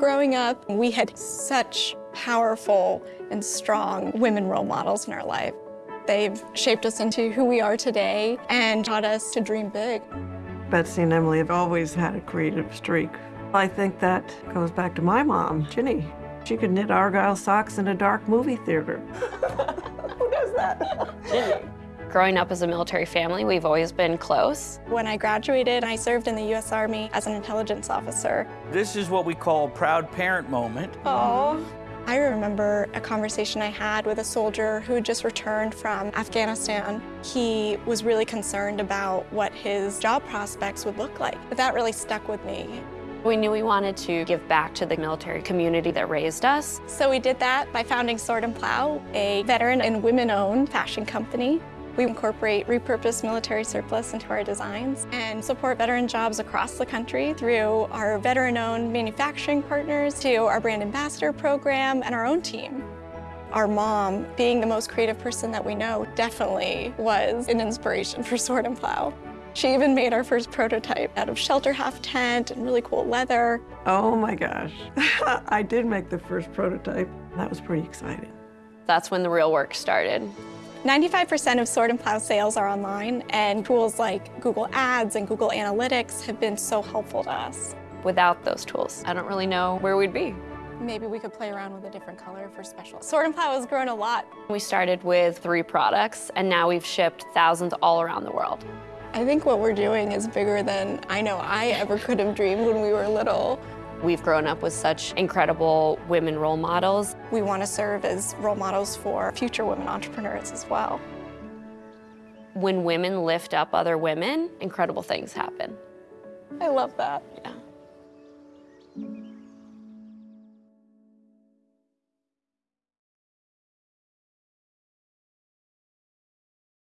Growing up, we had such powerful and strong women role models in our life. They've shaped us into who we are today and taught us to dream big. Betsy and Emily have always had a creative streak. I think that goes back to my mom, Ginny. She could knit Argyle socks in a dark movie theater. Who does that? Ginny. Growing up as a military family, we've always been close. When I graduated, I served in the U.S. Army as an intelligence officer. This is what we call a proud parent moment. Oh. I remember a conversation I had with a soldier who had just returned from Afghanistan. He was really concerned about what his job prospects would look like. But that really stuck with me. We knew we wanted to give back to the military community that raised us. So we did that by founding Sword and Plough, a veteran and women-owned fashion company. We incorporate repurposed military surplus into our designs and support veteran jobs across the country through our veteran-owned manufacturing partners to our brand ambassador program and our own team. Our mom, being the most creative person that we know, definitely was an inspiration for Sword and Plough. She even made our first prototype out of shelter half tent and really cool leather. Oh my gosh. I did make the first prototype. That was pretty exciting. That's when the real work started. 95% of Sword and Plough sales are online, and tools like Google Ads and Google Analytics have been so helpful to us. Without those tools, I don't really know where we'd be. Maybe we could play around with a different color for special. Sword and Plough has grown a lot. We started with three products, and now we've shipped thousands all around the world. I think what we're doing is bigger than I know I ever could have dreamed when we were little. We've grown up with such incredible women role models. We want to serve as role models for future women entrepreneurs as well. When women lift up other women, incredible things happen. I love that. Yeah.